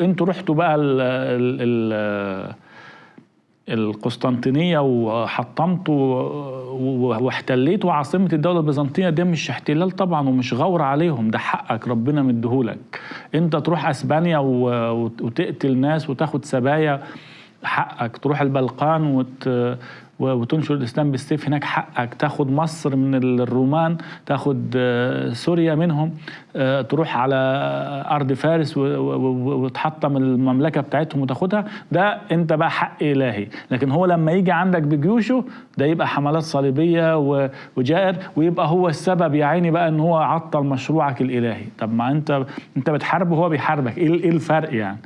أنتوا رحتوا بقى ال ال ال القسطنطينية وحطمتوا واحتليتوا عاصمة الدولة البيزنطية ده مش احتلال طبعا ومش غور عليهم ده حقك ربنا مديهولك. انت تروح أسبانيا وتقتل ناس وتاخد سبايا. حقك. تروح البلقان وت وتنشر الإسلام بالسيف. هناك حقك. تاخد مصر من الرومان تاخد سوريا منهم. تروح على أرض فارس وتحطم المملكة بتاعتهم وتاخدها. ده أنت بقى حق إلهي. لكن هو لما يجي عندك بجيوشه ده يبقى حملات صليبية وجائر ويبقى هو السبب يا عيني بقى إن هو عطل مشروعك الإلهي. طب ما انت أنت بتحاربه وهو بيحاربك. إيه الفرق يعني؟